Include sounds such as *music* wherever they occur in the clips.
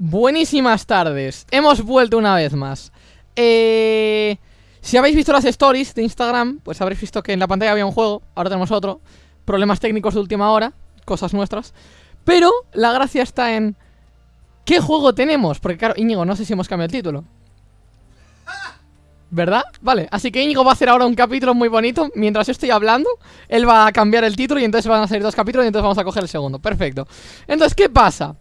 Buenísimas tardes, hemos vuelto una vez más. Eh, Si habéis visto las stories de Instagram, pues habréis visto que en la pantalla había un juego Ahora tenemos otro, problemas técnicos de última hora, cosas nuestras. Pero la gracia está en... ¿Qué juego tenemos? Porque claro, Íñigo, no sé si hemos cambiado el título. ¿Verdad? Vale, así que Íñigo va a hacer ahora un capítulo muy bonito. Mientras yo estoy hablando Él va a cambiar el título y entonces van a salir dos capítulos Y entonces vamos a coger el segundo, perfecto. Entonces, ¿qué pasa?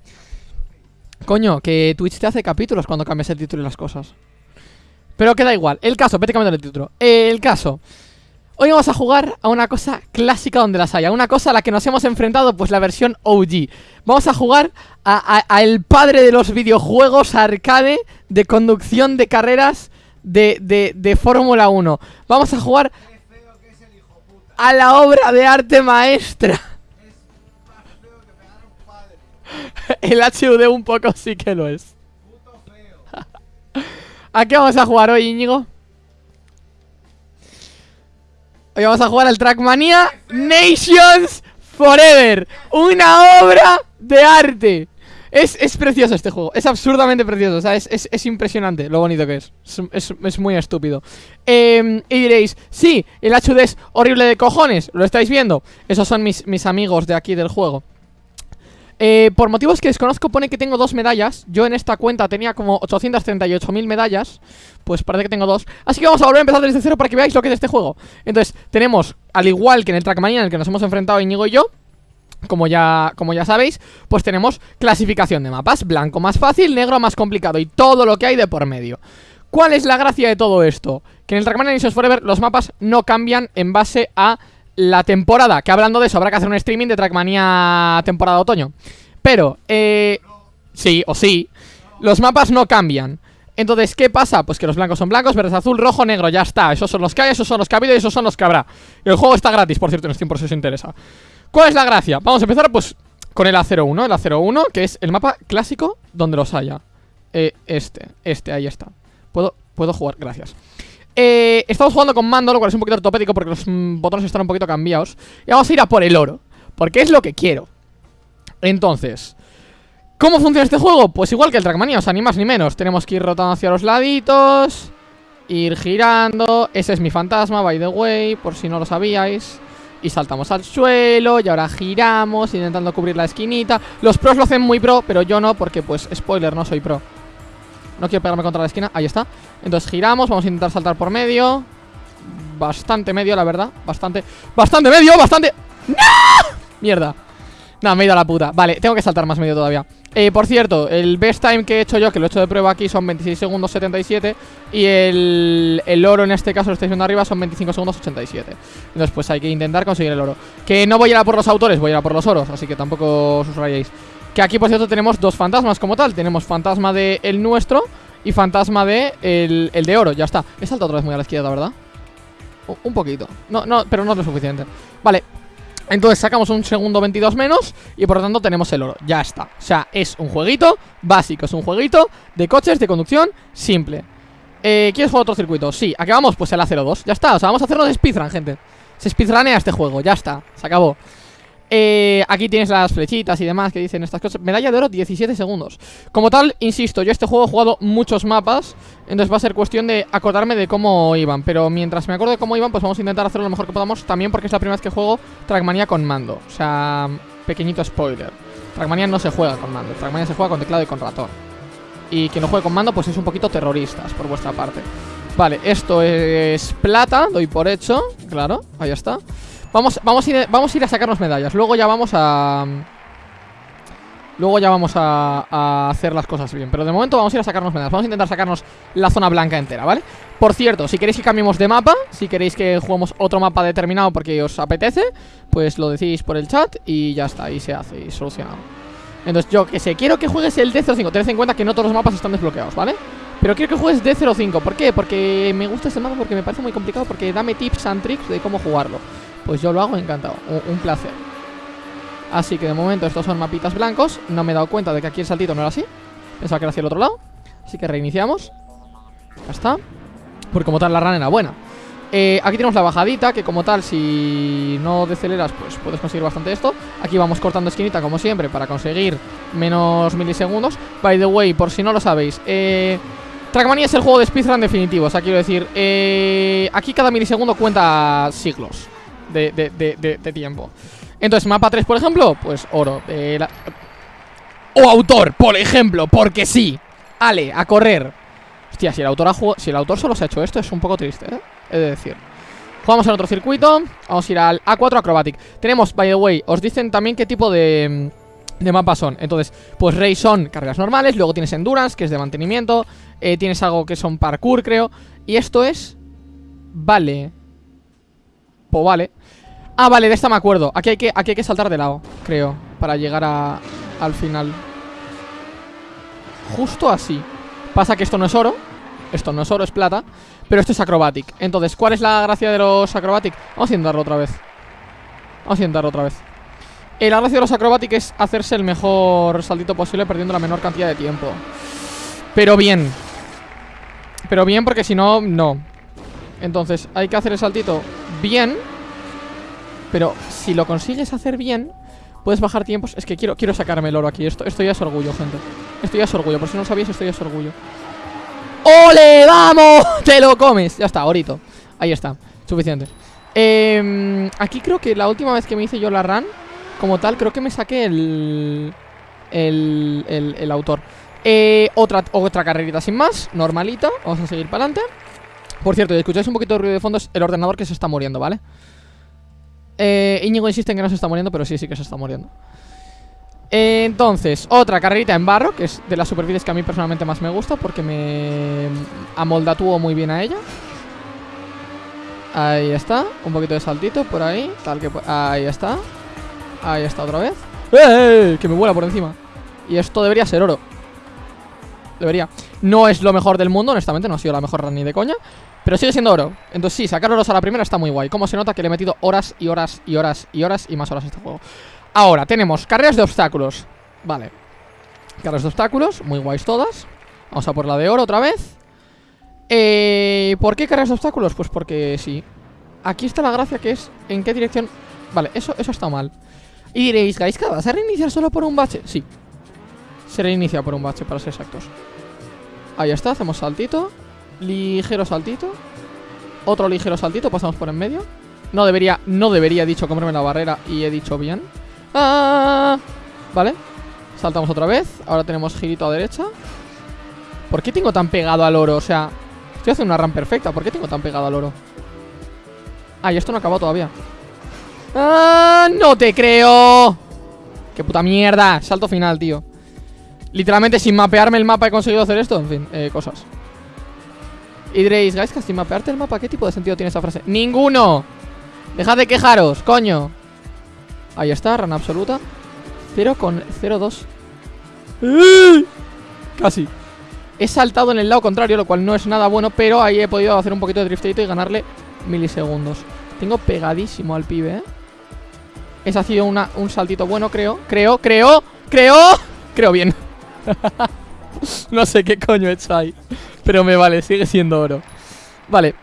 Coño, que Twitch te hace capítulos cuando cambias el título y las cosas. Pero queda igual, el caso, vete cambiando el título. El caso. Hoy vamos a jugar a una cosa clásica donde las haya Una cosa a la que nos hemos enfrentado, pues la versión OG Vamos a jugar a, el padre de los videojuegos arcade De conducción de carreras de, de, de Fórmula 1 Vamos a jugar a la obra de arte maestra *laughs* El HUD un poco sí que lo es. *laughs* ¿A qué vamos a jugar hoy, Íñigo? Hoy vamos a jugar al Trackmania Nations Forever. Una obra de arte. Es, es, precioso este juego, es absurdamente precioso, o sea, es, es, impresionante lo bonito que es, es, muy estúpido eh, Y diréis, sí, el HUD es horrible de cojones, ¿lo estáis viendo? Esos son mis, mis amigos de aquí del juego eh, por motivos que desconozco pone que tengo dos medallas. Yo en esta cuenta tenía como 838.000 medallas. Pues parece que tengo dos. Así que vamos a volver a empezar desde cero para que veáis lo que es este juego. Entonces tenemos, al igual que en el Trackmania en el que nos hemos enfrentado Íñigo y yo como ya, como ya sabéis, pues tenemos clasificación de mapas. Blanco más fácil, negro más complicado Y todo lo que hay de por medio. ¿Cuál es la gracia de todo esto? Que en el Trackmania Nations Forever los mapas no cambian en base a la temporada, que hablando de eso habrá que hacer un streaming de Trackmania temporada otoño. Pero, eh... Sí, o sí. Los mapas no cambian. Entonces, ¿qué pasa? Pues que los blancos son blancos, verdes azul, rojo, negro, ya está. Esos son los que hay, esos son los que ha habido y esos son los que habrá. El juego está gratis, por cierto, en Steam por si os interesa. ¿Cuál es la gracia? Vamos a empezar, pues, con el A01, el A01, que es el mapa clásico donde los haya. Eh, este, este, ahí está. Puedo, puedo jugar, gracias. Eh, estamos jugando con mando, lo cual es un poquito ortopédico porque los mm, botones están un poquito cambiados. Y vamos a ir a por el oro, porque es lo que quiero. Entonces, ¿cómo funciona este juego? Pues igual que el Trackmania, o sea, ni más ni menos. Tenemos que ir rotando hacia los laditos, ir girando. Ese es mi fantasma, by the way, por si no lo sabíais. Y saltamos al suelo y ahora giramos intentando cubrir la esquinita Los pros lo hacen muy pro, pero yo no porque pues spoiler, no soy pro no quiero pegarme contra la esquina, ahí está. Entonces giramos, vamos a intentar saltar por medio. Bastante medio, la verdad. Bastante, bastante medio, bastante. ¡No! Mierda. No, me he ido a la puta, vale, tengo que saltar más medio todavía. Eh, Por cierto, el best time que he hecho yo Que lo he hecho de prueba aquí son 26 segundos 77 Y el, el oro en este caso Lo estáis viendo arriba son 25 segundos 87 Entonces pues hay que intentar conseguir el oro. Que no voy a ir a por los autores, voy a ir a por los oros Así que tampoco os rayéis que aquí, por cierto, tenemos dos fantasmas como tal. Tenemos fantasma de el nuestro Y fantasma de el, el de oro, ya está. He saltado otra vez muy a la izquierda, ¿verdad? un poquito. No, no, pero no es lo suficiente. Vale, entonces sacamos un segundo 22 menos Y por lo tanto tenemos el oro, ya está. O sea, es un jueguito básico. Es un jueguito de coches, de conducción simple. Eh, ¿Quieres jugar otro circuito? Sí, acabamos pues el A02 Ya está, o sea, vamos a hacernos speedrun, gente. Se speedrunea este juego, ya está, se acabó eh, aquí tienes las flechitas y demás que dicen estas cosas. Medalla de oro 17 segundos. Como tal, insisto, yo este juego he jugado muchos mapas Entonces va a ser cuestión de acordarme de cómo iban. Pero mientras me acuerdo de cómo iban, pues vamos a intentar hacerlo lo mejor que podamos También porque es la primera vez que juego Trackmania con mando. O sea, pequeñito spoiler. Trackmania no se juega con mando Trackmania se juega con teclado y con ratón. Y quien no juegue con mando, pues es un poquito terroristas por vuestra parte. Vale, esto es plata, doy por hecho Claro, ahí está Vamos, vamos, a ir, vamos a ir a sacarnos medallas. Luego ya vamos a... Luego ya vamos a, hacer las cosas bien. Pero de momento vamos a ir a sacarnos medallas. Vamos a intentar sacarnos la zona blanca entera, ¿vale? Por cierto, si queréis que cambiemos de mapa Si queréis que juguemos otro mapa determinado porque os apetece Pues lo decís por el chat y ya está, y se hace, y solucionado Entonces yo que sé, quiero que juegues el D05 Tened en cuenta que no todos los mapas están desbloqueados, ¿vale? Pero quiero que juegues D05 ¿Por qué? Porque me gusta este mapa, porque me parece muy complicado Porque dame tips and tricks de cómo jugarlo pues yo lo hago encantado, un, placer. Así que de momento estos son mapitas blancos. No me he dado cuenta de que aquí el saltito no era así. Pensaba que era hacia el otro lado. Así que reiniciamos. Ya está. Porque como tal la run era buena. Eh, aquí tenemos la bajadita, que como tal, si no deceleras, pues puedes conseguir bastante esto. Aquí vamos cortando esquinita, como siempre, para conseguir menos milisegundos. By the way, por si no lo sabéis, eh, Trackmania es el juego de speedrun definitivo. O sea, quiero decir, eh, aquí cada milisegundo cuenta siglos de, de, tiempo. Entonces, mapa 3, por ejemplo, pues oro. Eh, o autor, por ejemplo, porque sí. Ale, a correr. Hostia, si el autor ha si el autor solo se ha hecho esto, es un poco triste, ¿eh? Es decir Jugamos en otro circuito Vamos a ir al A4 Acrobatic Tenemos, by the way, os dicen también qué tipo de, de mapas son Entonces, pues Rey son carreras normales Luego tienes Endurance, que es de mantenimiento eh, Tienes algo que son parkour, creo Y esto es... Vale Pues vale. Ah, vale, de esta me acuerdo. Aquí hay que, aquí hay que saltar de lado, creo Para llegar a, al final. Justo así. Pasa que esto no es oro. Esto no es oro, es plata. Pero esto es acrobatic Entonces, ¿cuál es la gracia de los acrobatic? Vamos a intentarlo otra vez. Vamos a intentarlo otra vez. Eh, La gracia de los acrobatic es hacerse el mejor saltito posible Perdiendo la menor cantidad de tiempo. Pero bien. Pero bien porque si no, no. Entonces, hay que hacer el saltito bien Pero si lo consigues hacer bien Puedes bajar tiempos. Es que quiero, quiero sacarme el oro aquí. Esto, esto ya es orgullo, gente. Esto ya es orgullo. Por si no lo sabíais, esto ya es orgullo. ¡Ole! ¡Vamos! *laughs* ¡Te lo comes! Ya está, ahorita Ahí está, suficiente. Eh, Aquí creo que la última vez que me hice yo la run Como tal, creo que me saqué el El, el, autor. Eh, otra, otra carrerita sin más Normalita, vamos a seguir para adelante Por cierto, si escucháis un poquito de ruido de fondo Es el ordenador que se está muriendo, ¿vale? Eh, Íñigo insiste en que no se está muriendo Pero sí, sí que se está muriendo. Entonces, otra carrerita en barro Que es de las superficies que a mí personalmente más me gusta Porque me amoldatúo muy bien a ella. Ahí está Un poquito de saltito por ahí Tal que Ahí está. Ahí está otra vez. ¡Eh, eh, ¡Eh! Que me vuela por encima. Y esto debería ser oro Debería. No es lo mejor del mundo, honestamente No ha sido la mejor run ni de coña Pero sigue siendo oro. Entonces sí, sacar oros a la primera está muy guay. Como se nota que le he metido horas y horas y horas y horas Y más horas a este juego Ahora, tenemos carreras de obstáculos. Vale. Carreras de obstáculos, muy guays todas. Vamos a por la de oro otra vez. Eh, ¿Por qué carreras de obstáculos? Pues porque sí. Aquí está la gracia que es en qué dirección. Vale, eso, eso está mal. Y diréis, Gaiska, ¿vas a reiniciar solo por un bache? Sí Se reinicia por un bache, para ser exactos Ahí está, hacemos saltito Ligero saltito Otro ligero saltito, pasamos por en medio No debería, no debería, he dicho comerme la barrera Y he dicho bien ¡Ah! Vale Saltamos otra vez Ahora tenemos girito a derecha ¿Por qué tengo tan pegado al oro? O sea, estoy haciendo una RAM perfecta ¿Por qué tengo tan pegado al oro? Ah, y esto no ha acabado todavía ¡Ah! ¡No te creo! ¡Qué puta mierda! Salto final, tío Literalmente sin mapearme el mapa he conseguido hacer esto En fin, eh, cosas. Y diréis, que sin mapearte el mapa ¿Qué tipo de sentido tiene esa frase? ¡Ninguno! Dejad de quejaros, coño Ahí está, rana absoluta Pero con 0-2 Casi. He saltado en el lado contrario, lo cual no es nada bueno Pero ahí he podido hacer un poquito de driftito y ganarle milisegundos. Tengo pegadísimo al pibe, ¿eh? Ese ha sido una, un saltito bueno, creo. Creo, creo, creo Creo bien *laughs* No sé qué coño he hecho ahí Pero me vale, sigue siendo oro Vale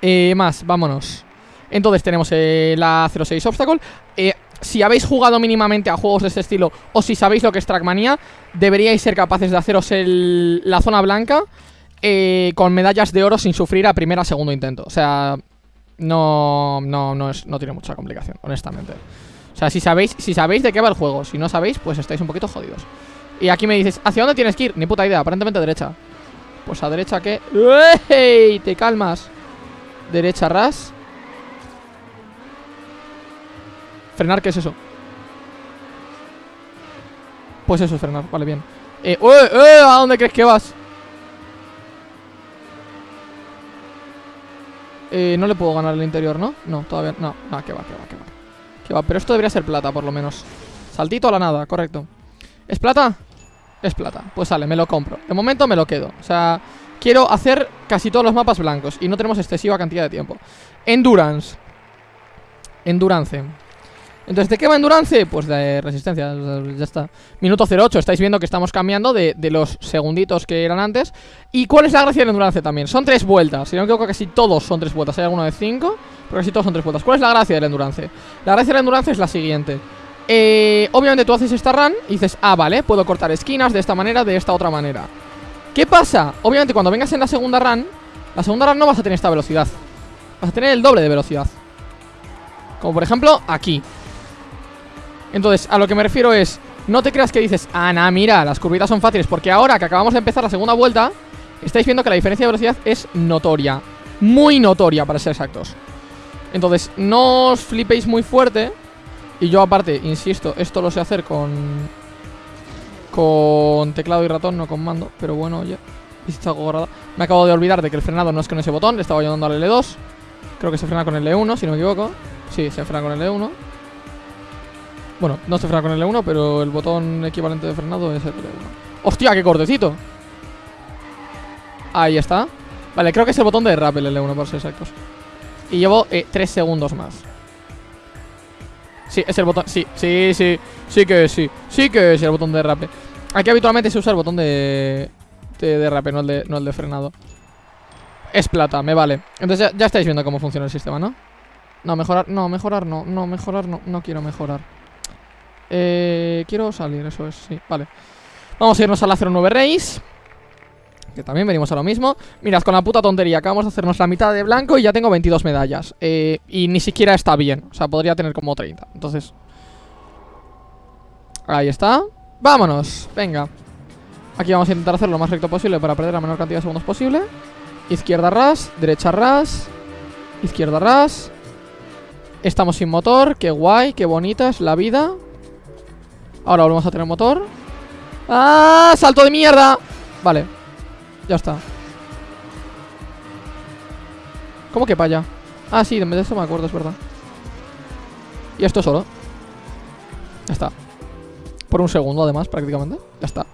eh, Más, vámonos entonces tenemos eh, la 06 Obstacle eh, si habéis jugado mínimamente a juegos de este estilo o si sabéis lo que es Trackmania, deberíais ser capaces de haceros la zona blanca eh, con medallas de oro sin sufrir a primera o segundo intento. O sea, no, no, no, es, no tiene mucha complicación, honestamente. O sea, si sabéis, si sabéis de qué va el juego, si no sabéis, pues estáis un poquito jodidos. Y aquí me dices, ¿hacia dónde tienes que ir? Ni puta idea, aparentemente a derecha. Pues a derecha que... ¡Ey! Te calmas. Derecha ras. Frenar, ¿qué es eso? Pues eso es frenar, vale, bien eh, eh, ¿A dónde crees que vas? Eh, no le puedo ganar el interior, ¿no? No, todavía no Ah, que va, que va, que va Que va, pero esto debería ser plata, por lo menos Saltito a la nada, correcto ¿Es plata? Es plata, pues sale, me lo compro. De momento me lo quedo, o sea Quiero hacer casi todos los mapas blancos Y no tenemos excesiva cantidad de tiempo. Endurance. Endurance. Entonces, ¿de qué va endurance? Pues de resistencia, ya está. Minuto 08, estáis viendo que estamos cambiando de, los segunditos que eran antes. ¿Y cuál es la gracia del endurance también? Son tres vueltas, si no me equivoco casi todos son tres vueltas. Hay alguno de cinco, pero casi todos son tres vueltas. ¿Cuál es la gracia del endurance? La gracia del endurance es la siguiente eh, Obviamente tú haces esta run y dices Ah, vale, puedo cortar esquinas de esta manera, de esta otra manera ¿Qué pasa? Obviamente cuando vengas en la segunda run La segunda run no vas a tener esta velocidad. Vas a tener el doble de velocidad. Como por ejemplo aquí. Entonces, a lo que me refiero es No te creas que dices, Ana, mira, las curvitas son fáciles Porque ahora que acabamos de empezar la segunda vuelta Estáis viendo que la diferencia de velocidad es notoria Muy notoria, para ser exactos. Entonces, no os flipéis muy fuerte Y yo aparte, insisto, esto lo sé hacer con... Con teclado y ratón, no con mando Pero bueno, ya Me acabo de olvidar de que el frenado no es con ese botón Le estaba ayudando al L2 Creo que se frena con el L1, si no me equivoco Sí, se frena con el L1 bueno, no se frena con el L1, pero el botón equivalente de frenado es el L1. ¡Hostia, qué cortecito! Ahí está. Vale, creo que es el botón de rappel el L1, por ser exactos. Y llevo 3 eh, segundos más. Sí, es el botón. Sí, sí, sí. Sí que sí. Sí que es el botón de rappel. Aquí habitualmente se usa el botón de. de, de no el de, no el de frenado. Es plata, me vale. Entonces ya, ya estáis viendo cómo funciona el sistema, ¿no? No, mejorar, no, mejorar no. No, mejorar no. No quiero mejorar. Eh, quiero salir, eso es, sí, vale Vamos a irnos a la 09 Race Que también venimos a lo mismo. Mirad, con la puta tontería Acabamos de hacernos la mitad de blanco y ya tengo 22 medallas eh, Y ni siquiera está bien O sea, podría tener como 30 Entonces Ahí está. Vámonos, venga. Aquí vamos a intentar hacerlo lo más recto posible Para perder la menor cantidad de segundos posible. Izquierda ras, derecha ras Izquierda ras. Estamos sin motor, qué guay, qué bonita es la vida. Ahora volvemos a tener motor. ¡Ah! ¡Salto de mierda! Vale, ya está. ¿Cómo que allá? Ah, sí, de esto me acuerdo, es verdad. Y esto solo. Ya está. Por un segundo, además, prácticamente. Ya está.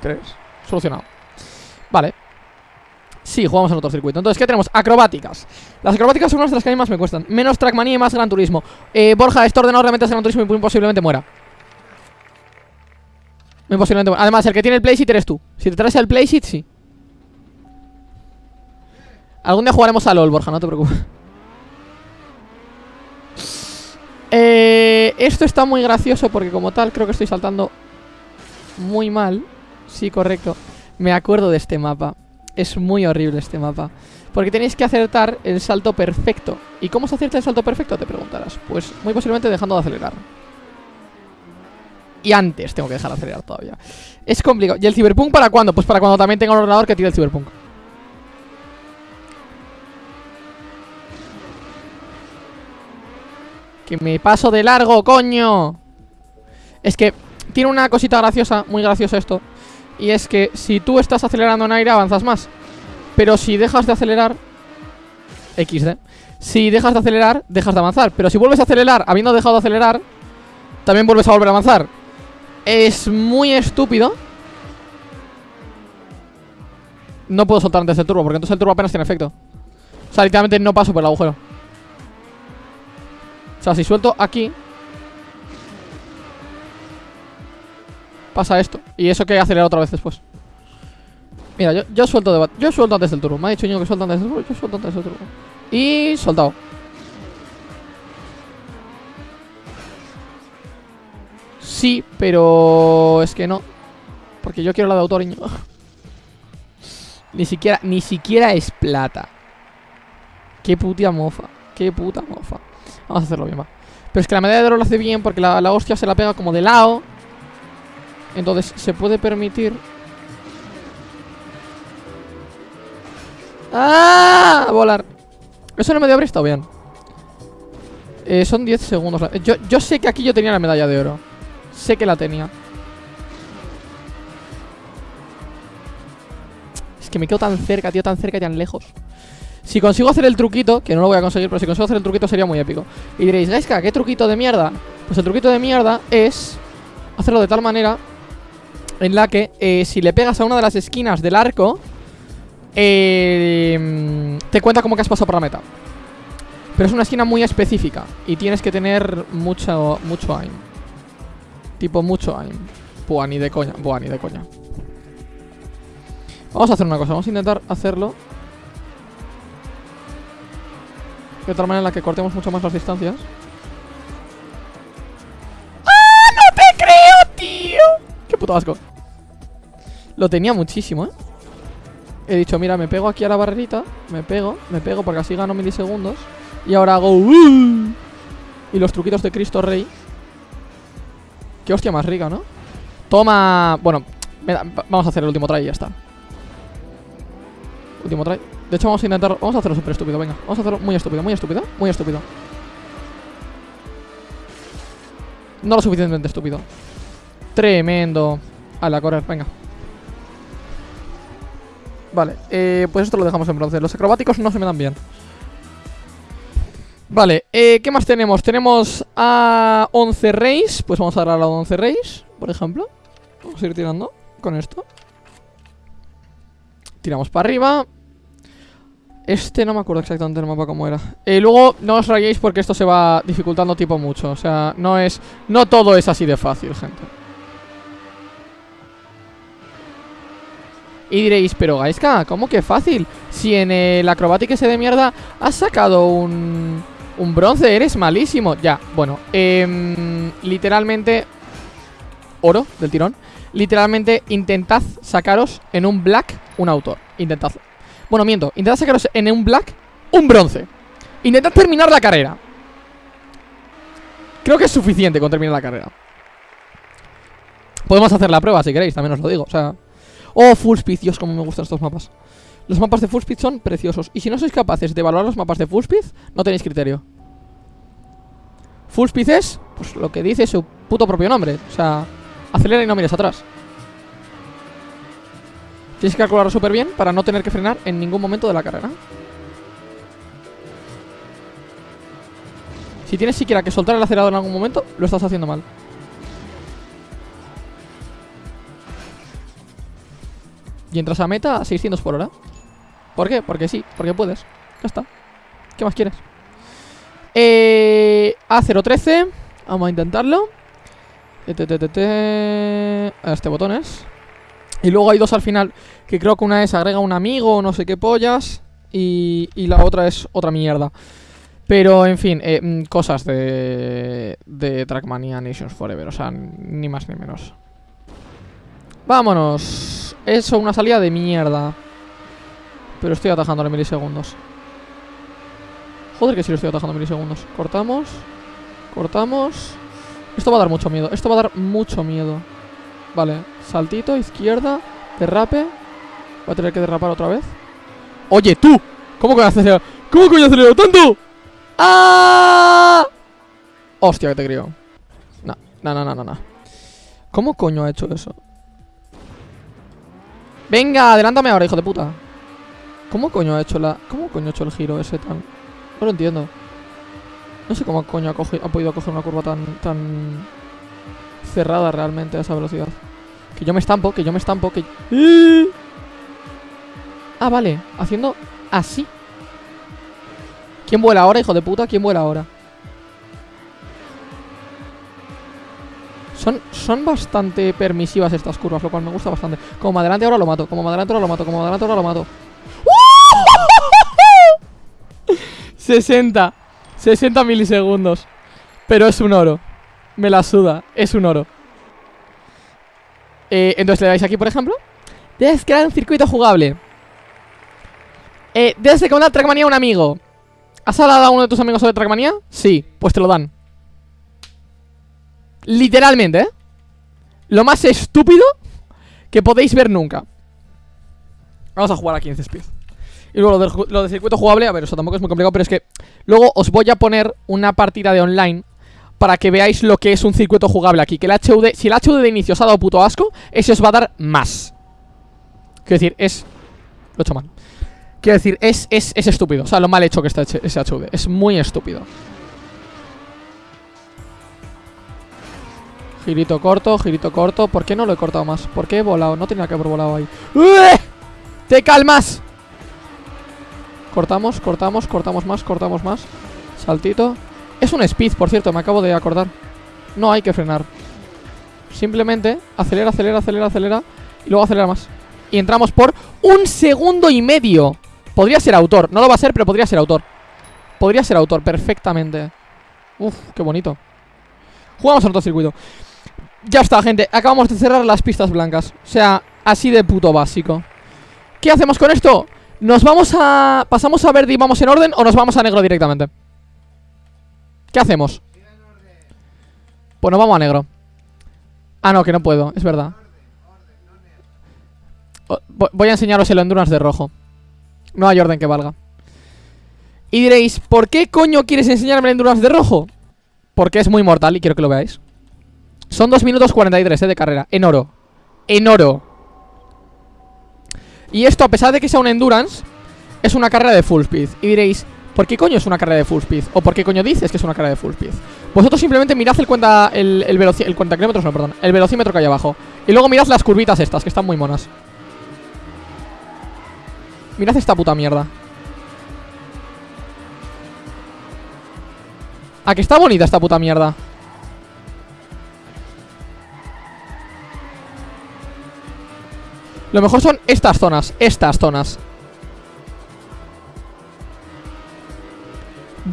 ¿Crees? Solucionado. Vale. Sí, jugamos en otro circuito. Entonces, ¿qué tenemos? Acrobáticas. Las acrobáticas son unas de las que a mí más me cuestan. Menos Trackmania y más Gran Turismo. Eh, Borja, esto ordenado realmente es Gran Turismo y posiblemente muera. Muy posiblemente. Además, el que tiene el playseat eres tú. Si te traes el playseat, sí. Algún día jugaremos a LOL, Borja, no te preocupes. Eh, esto está muy gracioso porque como tal creo que estoy saltando muy mal. Sí, correcto. Me acuerdo de este mapa. Es muy horrible este mapa. Porque tenéis que acertar el salto perfecto. ¿Y cómo se acierta el salto perfecto? Te preguntarás. Pues muy posiblemente dejando de acelerar. Y antes tengo que dejar de acelerar todavía Es complicado ¿Y el Cyberpunk para cuándo? Pues para cuando también tenga un ordenador que tire el Cyberpunk Que me paso de largo, coño. Es que tiene una cosita graciosa Muy gracioso esto Y es que si tú estás acelerando en aire avanzas más. Pero si dejas de acelerar XD Si dejas de acelerar, dejas de avanzar. Pero si vuelves a acelerar habiendo dejado de acelerar También vuelves a volver a avanzar. Es muy estúpido. No puedo soltar antes el turbo Porque entonces el turbo apenas tiene efecto. O sea, literalmente no paso por el agujero sea, si suelto aquí Pasa esto. Y eso que acelerar otra vez después Mira, yo, yo suelto de Yo suelto antes del turbo. Me ha dicho niño que suelto antes del turbo Yo suelto antes del turbo. Y soltado Sí, pero es que no Porque yo quiero la de autor *laughs* Ni siquiera, ni siquiera es plata. Qué puta mofa Qué puta mofa Vamos a hacerlo bien, va. Pero es que la medalla de oro lo hace bien Porque la, la hostia se la pega como de lado. Entonces se puede permitir ¡Ah! Volar. Eso no me dio está bien. Eh, Son 10 segundos. Yo, yo sé que aquí yo tenía la medalla de oro. Sé que la tenía. Es que me quedo tan cerca, tío, tan cerca y tan lejos Si consigo hacer el truquito Que no lo voy a conseguir, pero si consigo hacer el truquito sería muy épico Y diréis, Gaiska, ¿qué truquito de mierda? Pues el truquito de mierda es Hacerlo de tal manera En la que eh, si le pegas a una de las esquinas del arco eh, Te cuenta como que has pasado por la meta Pero es una esquina muy específica y tienes que tener mucho, mucho aim. Tipo mucho aim. Buah, ni de coña, buah, ni de coña. Vamos a hacer una cosa, vamos a intentar hacerlo de otra manera en la que cortemos mucho más las distancias. ¡Ah! ¡No te creo, tío! ¡Qué puto asco! Lo tenía muchísimo, ¿eh? He dicho, mira, me pego aquí a la barrerita Me pego, me pego porque así gano milisegundos Y ahora hago uh, Y los truquitos de Cristo Rey Qué hostia más rica, ¿no? Toma... Bueno, vamos a hacer el último try y ya está Último try. De hecho vamos a intentar... Vamos a hacerlo súper estúpido, venga. Vamos a hacerlo muy estúpido, muy estúpido, muy estúpido. No lo suficientemente estúpido. Tremendo. A la correr, venga. Vale, eh, pues esto lo dejamos en bronce. Los acrobáticos no se me dan bien. Vale, eh, ¿qué más tenemos? Tenemos a 11 Reis Pues vamos a dar a la 11 Reis, por ejemplo. Vamos a ir tirando con esto. Tiramos para arriba Este no me acuerdo exactamente el mapa cómo era. Eh, Luego no os rayéis porque esto se va dificultando tipo mucho O sea, no es... No todo es así de fácil, gente. Y diréis, pero Gaiska, ¿cómo que fácil? Si en el acrobático ese de mierda has sacado un, un bronce, eres malísimo Ya, bueno, eh, literalmente Oro del tirón. Literalmente intentad sacaros en un black un autor. Intentadlo Bueno, miento, intentad sacaros en un black un bronce. Intentad terminar la carrera. Creo que es suficiente con terminar la carrera. Podemos hacer la prueba si queréis, también os lo digo O sea, Oh, Full Speed, Dios, como me gustan estos mapas. Los mapas de Full Speed son preciosos. Y si no sois capaces de evaluar los mapas de Full Speed No tenéis criterio. Full Speed es, pues lo que dice su puto propio nombre. O sea, acelera y no mires atrás Tienes que calcularlo súper bien Para no tener que frenar en ningún momento de la carrera. Si tienes siquiera que soltar el acelerador en algún momento Lo estás haciendo mal. Y entras a meta a 600 por hora. ¿Por qué? Porque sí, porque puedes. Ya está. ¿Qué más quieres? Eh, A013 Vamos a intentarlo. A Este botón es Y luego hay dos al final Que creo que una es agrega un amigo o no sé qué pollas y, y, la otra es otra mierda Pero en fin eh, mm, Cosas de De Trackmania Nations Forever O sea, ni más ni menos Vámonos eso, una salida de mierda. Pero estoy atajando en milisegundos. Joder que sí lo estoy atajando milisegundos. Cortamos. Cortamos. Esto va a dar mucho miedo. Esto va a dar mucho miedo. Vale. Saltito, izquierda. Derrape. Voy a tener que derrapar otra vez. Oye, tú. ¿Cómo que acelerado? ¿Cómo coño acelerado tanto? ¡Ah! Hostia, que te creo. No, no, no, no, no. ¿Cómo coño ha hecho eso? Venga, adelántame ahora, hijo de puta ¿Cómo coño ha hecho la... ¿Cómo coño ha hecho el giro ese tan...? No lo entiendo No sé cómo coño ha, ha podido coger una curva tan... Tan... Cerrada realmente a esa velocidad Que yo me estampo, que yo me estampo, que... Ah, vale Haciendo así. ¿Quién vuela ahora, hijo de puta? ¿Quién vuela ahora? Son, bastante permisivas estas curvas, lo cual me gusta bastante. Como adelante ahora lo mato, como adelante ahora lo mato, como adelante ahora lo mato. *laughs* 60 60 milisegundos. Pero es un oro. Me la suda, es un oro eh, Entonces le dais aquí, por ejemplo Debes crear un circuito jugable. Eh, Debes recomendar Trackmania a un amigo. ¿Has hablado a uno de tus amigos sobre Trackmania? Sí, pues te lo dan. Literalmente, ¿eh? Lo más estúpido que podéis ver nunca. Vamos a jugar aquí en Speed. Y luego lo del, circuito jugable, a ver, eso tampoco es muy complicado Pero es que luego os voy a poner una partida de online Para que veáis lo que es un circuito jugable aquí Que el HUD, si el HUD de inicio os ha dado puto asco Ese os va a dar más Quiero decir, es... Lo he hecho mal Quiero decir, es, es, es estúpido O sea, lo mal hecho que está ese HUD Es muy estúpido Girito corto, girito corto ¿Por qué no lo he cortado más? ¿Por qué he volado? No tenía que haber volado ahí ¡Te calmas! Cortamos, cortamos, cortamos más, cortamos más Saltito. Es un speed, por cierto, me acabo de acordar. No hay que frenar. Simplemente acelera, acelera, acelera, acelera. Y luego acelera más. Y entramos por un segundo y medio. Podría ser autor. No lo va a ser, pero podría ser autor. Podría ser autor, perfectamente. Uf, qué bonito. Jugamos en otro circuito. Ya está, gente. Acabamos de cerrar las pistas blancas. O sea, así de puto básico. ¿Qué hacemos con esto? ¿Nos vamos a... ¿Pasamos a verde y vamos en orden o nos vamos a negro directamente? ¿Qué hacemos? Pues nos vamos a negro. Ah, no, que no puedo, es verdad. Voy a enseñaros el Endurance de rojo. No hay orden que valga. Y diréis, ¿por qué coño quieres enseñarme el Endurance de rojo? Porque es muy mortal y quiero que lo veáis. Son 2 minutos 43 eh, de carrera. En oro. En oro. Y esto, a pesar de que sea un Endurance Es una carrera de full speed. Y diréis, ¿Por qué coño es una carrera de full speed? ¿O por qué coño dices que es una carrera de full speed? Vosotros simplemente mirad el cuenta el, el, el cuenta kilómetros, no, perdón, el velocímetro que hay abajo. Y luego mirad las curvitas estas, que están muy monas. Mirad esta puta mierda. ¿A que está bonita esta puta mierda? Lo mejor son estas zonas, estas zonas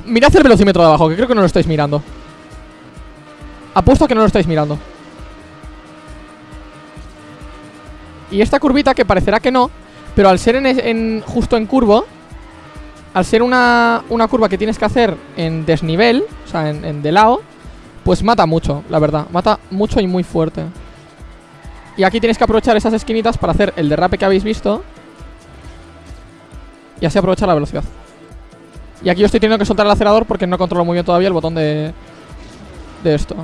Mirad el velocímetro de abajo, que creo que no lo estáis mirando. Apuesto a que no lo estáis mirando. Y esta curvita que parecerá que no Pero al ser en, justo en curvo Al ser una, una, curva que tienes que hacer en desnivel O sea, en, en de lado Pues mata mucho, la verdad. Mata mucho y muy fuerte. Y aquí tienes que aprovechar esas esquinitas Para hacer el derrape que habéis visto. Y así aprovechar la velocidad y aquí yo estoy teniendo que soltar el acelerador porque no controlo muy bien todavía el botón de, de esto.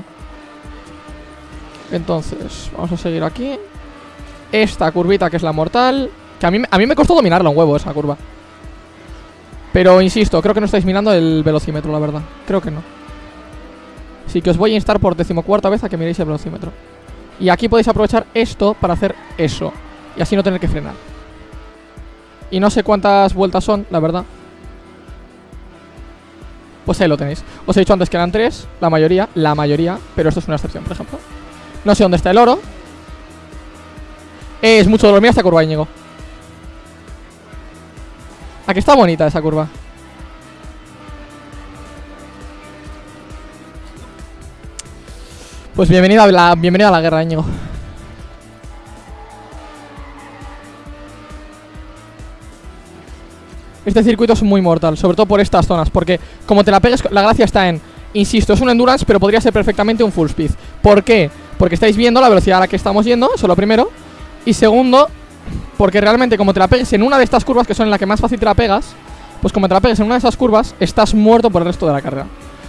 Entonces, vamos a seguir aquí. Esta curvita que es la mortal. Que a mí, a mí me costó dominarla un huevo esa curva. Pero insisto, creo que no estáis mirando el velocímetro, la verdad. Creo que no. Así que os voy a instar por decimocuarta vez a que miréis el velocímetro. Y aquí podéis aprovechar esto para hacer eso. Y así no tener que frenar. Y no sé cuántas vueltas son, la verdad. Pues ahí lo tenéis. Os he dicho antes que eran tres, la mayoría, la mayoría Pero esto es una excepción, por ejemplo. No sé dónde está el oro. Es mucho dolor, mira esta curva, Íñigo. Aquí está bonita esa curva. Pues bienvenida bienvenida a la guerra, Íñigo Este circuito es muy mortal, sobre todo por estas zonas Porque como te la pegues, la gracia está en Insisto, es un endurance, pero podría ser perfectamente un full speed. ¿Por qué? Porque estáis viendo la velocidad a la que estamos yendo, eso lo primero. Y segundo, porque realmente como te la pegues en una de estas curvas Que son en la que más fácil te la pegas Pues como te la pegues en una de esas curvas, estás muerto por el resto de la carrera.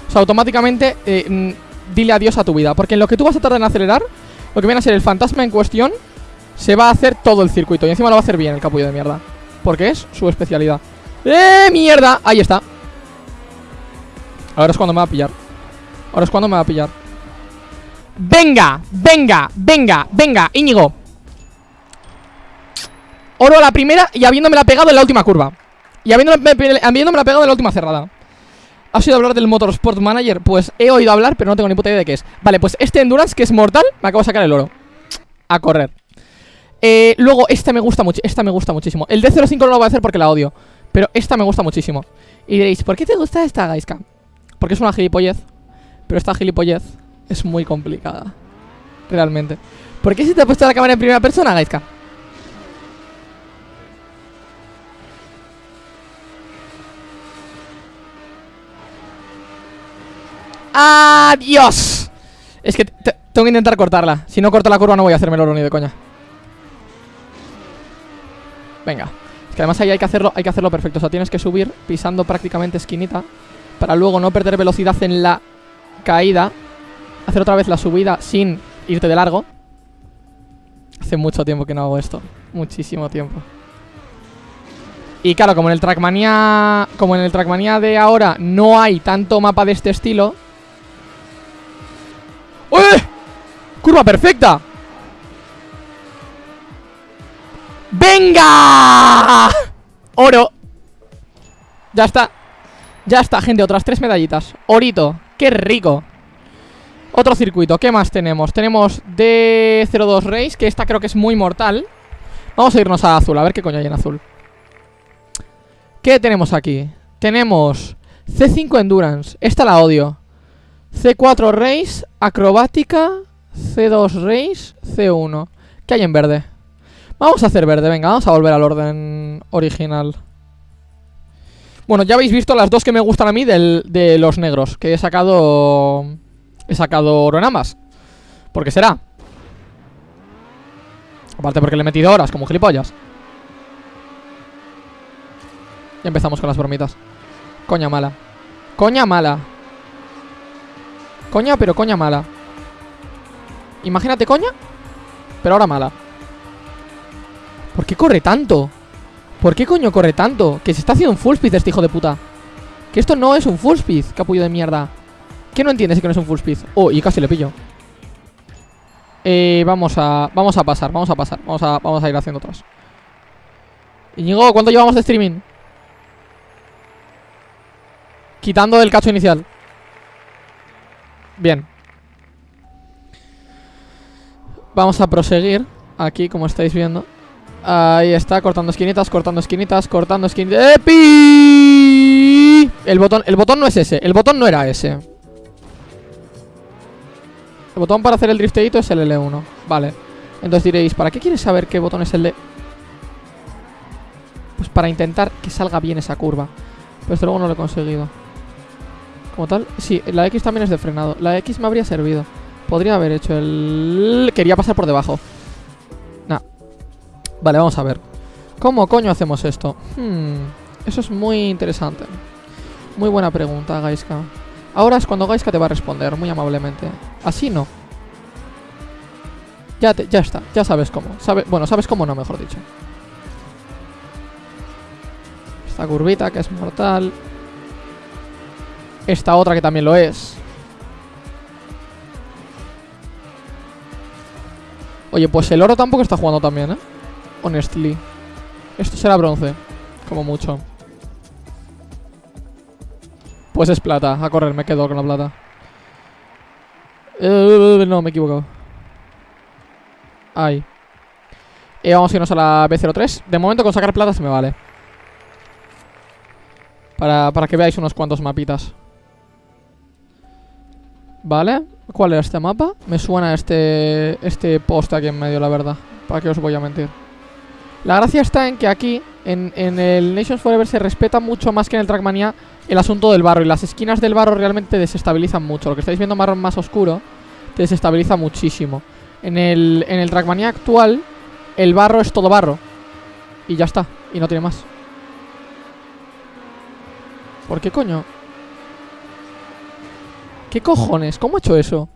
O sea, automáticamente eh, dile adiós a tu vida Porque en lo que tú vas a tardar en acelerar Lo que viene a ser el fantasma en cuestión Se va a hacer todo el circuito Y encima lo va a hacer bien el capullo de mierda Porque es su especialidad ¡Eh, mierda! Ahí está Ahora es cuando me va a pillar Ahora es cuando me va a pillar ¡Venga! ¡Venga! ¡Venga! ¡Venga! Íñigo Oro a la primera y habiéndome la pegado en la última curva Y habiéndome, la pegado en la última cerrada ¿Has oído hablar del Motorsport Manager? Pues he oído hablar, pero no tengo ni puta idea de qué es Vale, pues este Endurance, que es mortal, me acabo de sacar el oro A correr eh, Luego, este me gusta mucho, esta me gusta muchísimo El D05 no lo voy a hacer porque la odio pero esta me gusta muchísimo. Y diréis, ¿por qué te gusta esta Gaiska? Porque es una gilipollez. Pero esta gilipollez es muy complicada. Realmente. ¿Por qué si te ha puesto la cámara en primera persona, Gaiska? ¡Adiós! Es que tengo que intentar cortarla. Si no corto la curva no voy a hacerme el oro ni de coña. Venga que además ahí hay que hacerlo, hay que hacerlo perfecto. O sea, tienes que subir pisando prácticamente esquinita. Para luego no perder velocidad en la caída. Hacer otra vez la subida sin irte de largo. Hace mucho tiempo que no hago esto. Muchísimo tiempo. Y claro, como en el Trackmania. Como en el Trackmania de ahora no hay tanto mapa de este estilo. ¡Uy! ¡Curva perfecta! ¡Venga! Oro. Ya está. Ya está, gente, otras tres medallitas. Orito, qué rico. Otro circuito, ¿qué más tenemos? Tenemos D02 Race, que esta creo que es muy mortal. Vamos a irnos a azul, a ver qué coño hay en azul. ¿Qué tenemos aquí? Tenemos C5 Endurance, esta la odio. C4 Race, Acrobática. C2 Race, C1 ¿Qué hay en verde? Vamos a hacer verde, venga, vamos a volver al orden original. Bueno, ya habéis visto las dos que me gustan a mí de los negros Que he sacado... He sacado oro en ambas. ¿Por qué será? Aparte porque le he metido horas, como gilipollas. Ya empezamos con las bromitas. Coña mala. Coña mala. Coña, pero coña mala. Imagínate coña Pero ahora mala ¿Por qué corre tanto? ¿Por qué coño corre tanto? Que se está haciendo un full speed este hijo de puta Que esto no es un full speed, capullo de mierda ¿Qué no entiendes que no es un full speed? Oh, y casi le pillo Eh, vamos a... Vamos a pasar, vamos a pasar Vamos a, vamos a ir haciendo otras Íñigo, ¿cuánto llevamos de streaming? Quitando del cacho inicial Bien Vamos a proseguir Aquí, como estáis viendo Ahí está, cortando esquinitas, cortando esquinitas, cortando esquinitas. ¡Epi! El botón, el botón no es ese, el botón no era ese. El botón para hacer el drifteito es el L1 Vale, entonces diréis, ¿para qué quieres saber qué botón es el de...? Pues para intentar que salga bien esa curva. Pero esto luego no lo he conseguido. Como tal, sí, la X también es de frenado. La X me habría servido. Podría haber hecho el... Quería pasar por debajo Vale, vamos a ver. ¿Cómo coño hacemos esto? Hmm, eso es muy interesante. Muy buena pregunta, Gaiska Ahora es cuando Gaiska te va a responder Muy amablemente. Así no. Ya, ya está, ya sabes cómo. Bueno, sabes cómo no, mejor dicho. Esta curvita que es mortal. Esta otra que también lo es. Oye, pues el oro tampoco está jugando también, ¿eh? Honestly. Esto será bronce Como mucho. Pues es plata A correr, me quedo con la plata. Eh, No, me he equivocado. Ahí Y vamos a irnos a la B03. De momento con sacar plata se me vale. Para, para que veáis unos cuantos mapitas. Vale. ¿Cuál era este mapa? Me suena este este post aquí en medio, la verdad. ¿Para qué os voy a mentir? La gracia está en que aquí, en, el Nations Forever, se respeta mucho más que en el Trackmania el asunto del barro. Y las esquinas del barro realmente te desestabilizan mucho. Lo que estáis viendo marrón más oscuro te desestabiliza muchísimo. En el, en el Trackmania actual, el barro es todo barro. Y ya está. Y no tiene más. ¿Por qué coño? ¿Qué cojones? ¿Cómo ha hecho eso?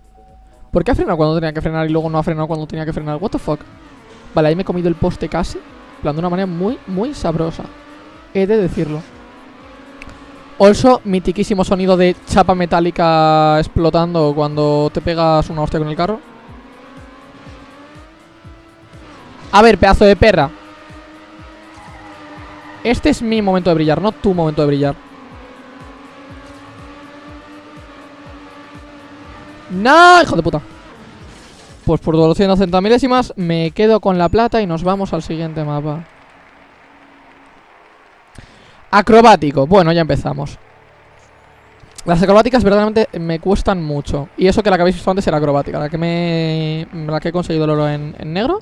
¿Por qué ha frenado cuando tenía que frenar y luego no ha frenado cuando tenía que frenar? What the fuck? Vale, ahí me he comido el poste casi plan, de una manera muy, muy sabrosa He de decirlo Also, mitiquísimo sonido de chapa metálica explotando cuando te pegas una hostia con el carro A ver, pedazo de perra Este es mi momento de brillar, no tu momento de brillar ¡No! ¡Hijo de puta! Pues por 280 milésimas me quedo con la plata y nos vamos al siguiente mapa. Acrobático. Bueno, ya empezamos. Las acrobáticas verdaderamente me cuestan mucho. Y eso que la que habéis visto antes era acrobática. La que me. La que he conseguido el oro en, negro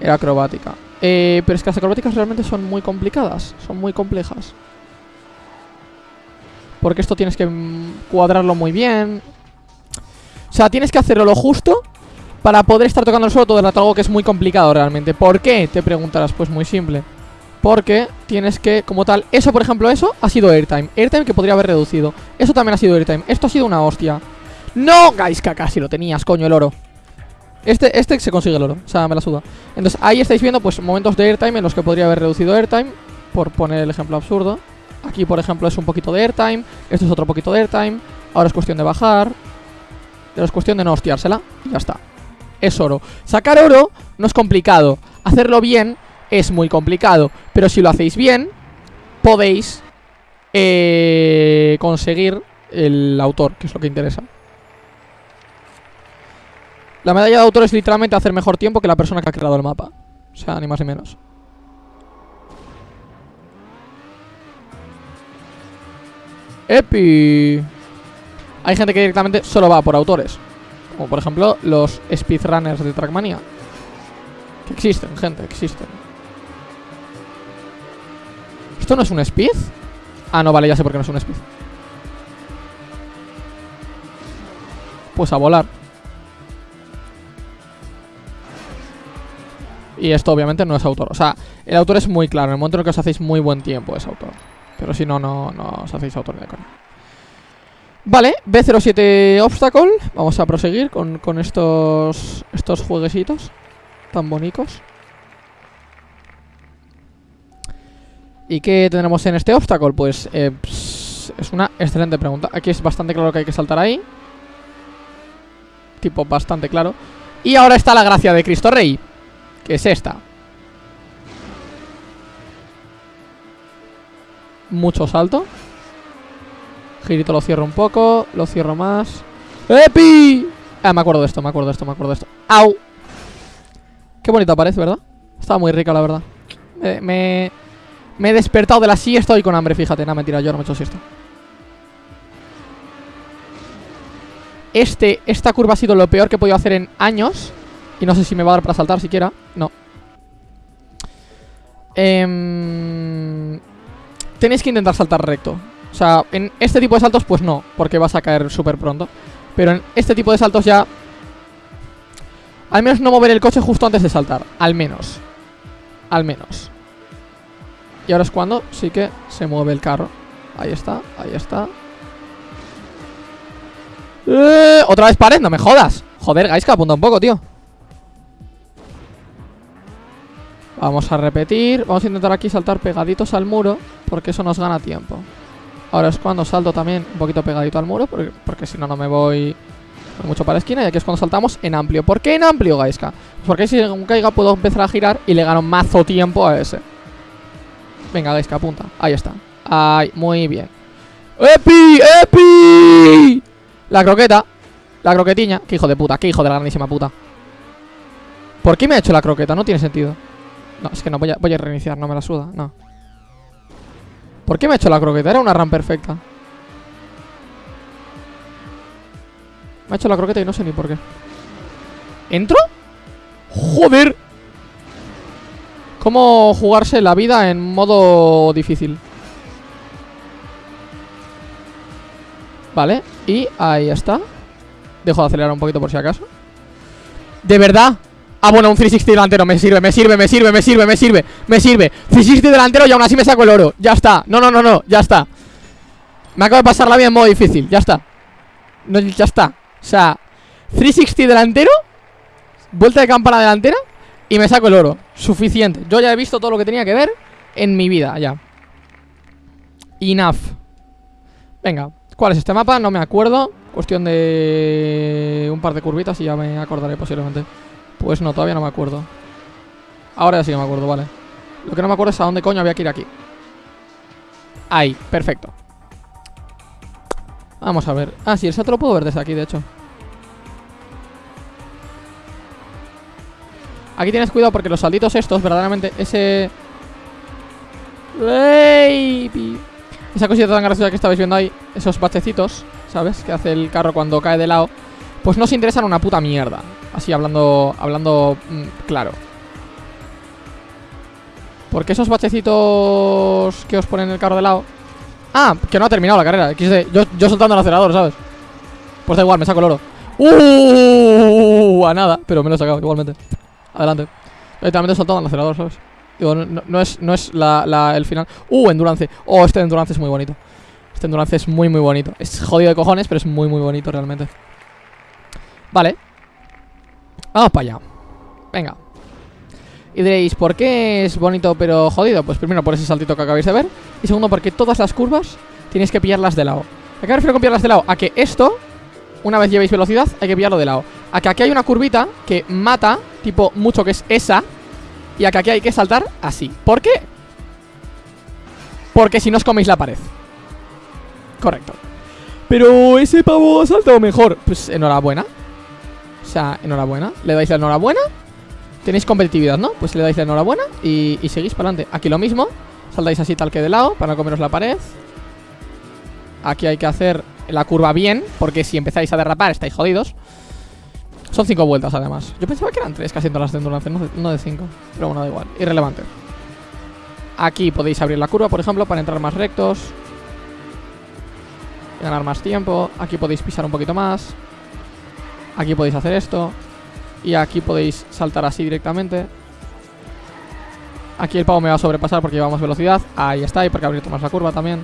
era acrobática. Eh, pero es que las acrobáticas realmente son muy complicadas. Son muy complejas. Porque esto tienes que cuadrarlo muy bien. O sea, tienes que hacerlo lo justo para poder estar tocando el suelo todo el rato, algo que es muy complicado realmente. ¿Por qué? Te preguntarás, pues muy simple. Porque tienes que, como tal, eso por ejemplo, eso ha sido airtime. Airtime que podría haber reducido. Eso también ha sido airtime. Esto ha sido una hostia. ¡No! Que casi lo tenías, coño, el oro. Este, este se consigue el oro, o sea, me la suda. Entonces ahí estáis viendo pues momentos de airtime en los que podría haber reducido airtime. Por poner el ejemplo absurdo. Aquí, por ejemplo, es un poquito de airtime. Esto es otro poquito de airtime. Ahora es cuestión de bajar. Ahora es cuestión de no hostiársela. Y ya está es oro. Sacar oro no es complicado. Hacerlo bien es muy complicado. Pero si lo hacéis bien, podéis eh, conseguir el autor, que es lo que interesa. La medalla de autor es literalmente hacer mejor tiempo que la persona que ha creado el mapa. O sea, ni más ni menos. ¡Epi! Hay gente que directamente solo va por autores. Como por ejemplo los speedrunners de Trackmania. Que existen, gente, existen. ¿Esto no es un speed? Ah, no, vale, ya sé por qué no es un speed. Pues a volar. Y esto obviamente no es autor. O sea, el autor es muy claro. En el momento en el que os hacéis muy buen tiempo es autor. Pero si no, no, os hacéis autor de coña. Vale, B07 Obstacle. Vamos a proseguir con, con estos, estos jueguecitos tan bonitos. ¿Y qué tendremos en este obstáculo? Pues eh, es una excelente pregunta. Aquí es bastante claro que hay que saltar ahí. Tipo bastante claro. Y ahora está la gracia de Cristo Rey, que es esta. Mucho salto. Girito lo cierro un poco, lo cierro más. ¡Epi! Ah, me acuerdo de esto, me acuerdo de esto, me acuerdo de esto. ¡Au! Qué bonita parece, ¿verdad? Estaba muy rica, la verdad. me me he despertado de la silla, estoy con hambre, fíjate. No, mentira, yo no me he hecho siesta. Este, esta curva ha sido lo peor que he podido hacer en años. Y no sé si me va a dar para saltar siquiera. No. Eh, tenéis que intentar saltar recto. O sea, en este tipo de saltos, pues no, porque vas a caer súper pronto. Pero en este tipo de saltos ya... Al menos no mover el coche justo antes de saltar. Al menos. Al menos. Y ahora es cuando sí que se mueve el carro. Ahí está, ahí está. ¡Eh! Otra vez pared, no me jodas. Joder, Gaiska, apunta un poco, tío. Vamos a repetir. Vamos a intentar aquí saltar pegaditos al muro. Porque eso nos gana tiempo. Ahora es cuando salto también un poquito pegadito al muro. Porque, si no, no me voy mucho para la esquina. Y aquí es cuando saltamos en amplio. ¿Por qué en amplio, Gaiska? Porque si un caiga puedo empezar a girar y le gano mazo tiempo a ese. Venga, que apunta. Ahí está. Ay, muy bien. ¡Epi! ¡Epi! La croqueta. La croquetiña. Qué hijo de puta, qué hijo de la grandísima puta. ¿Por qué me ha hecho la croqueta? No tiene sentido. No, es que no, voy a reiniciar, no me la suda, no. ¿Por qué me ha hecho la croqueta? Era una RAM perfecta. Me ha hecho la croqueta y no sé ni por qué. ¿Entro? ¡Joder! Cómo jugarse la vida en modo difícil Vale, y ahí está Dejo de acelerar un poquito por si acaso ¿De verdad? Ah, bueno, un 360 delantero, me sirve, me sirve, me sirve, me sirve, me sirve, me sirve. 360 delantero y aún así me saco el oro. Ya está, no, no, no, no, ya está. Me acabo de pasar la vida en modo difícil, ya está. No, Ya está, o sea 360 delantero Vuelta de campana delantera y me saco el oro. Suficiente. Yo ya he visto todo lo que tenía que ver En mi vida, ya. Enough. Venga ¿Cuál es este mapa? No me acuerdo. Cuestión de... Un par de curvitas y ya me acordaré posiblemente Pues no, todavía no me acuerdo. Ahora sí que me acuerdo, vale. Lo que no me acuerdo es a dónde coño había que ir aquí. Ahí, perfecto. Vamos a ver. Ah, sí, el SAT lo puedo ver desde aquí, de hecho. Aquí tienes cuidado porque los salditos estos, verdaderamente, ese... Baby. Esa cosita tan graciosa que estabais viendo ahí, esos bachecitos, ¿sabes? Que hace el carro cuando cae de lado. Pues no se interesan una puta mierda. Así hablando, hablando mm, claro. Porque esos bachecitos que os ponen el carro de lado... Ah, que no ha terminado la carrera. Yo, yo soltando el acelerador, ¿sabes? Pues da igual, me saco el oro. ¡Uh! A nada, pero me lo he sacado igualmente. Adelante. Literalmente soltado el acelerador, ¿sabes? Digo, no, es, no es la, el final. ¡Uh! Endurance. Oh, este Endurance es muy bonito. Este Endurance es muy, muy bonito. Es jodido de cojones, pero es muy, muy bonito realmente. Vale. Vamos para allá. Venga. Y diréis, ¿por qué es bonito pero jodido? Pues primero por ese saltito que acabáis de ver. Y segundo porque todas las curvas tenéis que pillarlas de lado. ¿A qué me refiero con pillarlas de lado? A que esto, una vez llevéis velocidad, hay que pillarlo de lado. A que aquí hay una curvita que mata tipo mucho que es esa Y acá aquí hay que saltar así ¿Por qué? Porque si no os coméis la pared Correcto. Pero ese pavo ha saltado mejor. Pues enhorabuena. O sea, enhorabuena. Le dais la enhorabuena. Tenéis competitividad, ¿no? Pues le dais la enhorabuena y, seguís para adelante. Aquí lo mismo. Saltáis así tal que de lado para no comeros la pared. Aquí hay que hacer la curva bien, porque si empezáis a derrapar estáis jodidos. Son cinco vueltas además. Yo pensaba que eran tres casi todas las de, no de cinco. Pero bueno, da igual. Irrelevante. Aquí podéis abrir la curva, por ejemplo, para entrar más rectos. Ganar más tiempo. Aquí podéis pisar un poquito más. Aquí podéis hacer esto. Y aquí podéis saltar así directamente. Aquí el pavo me va a sobrepasar porque lleva más velocidad. Ahí está, y porque abierto más la curva también.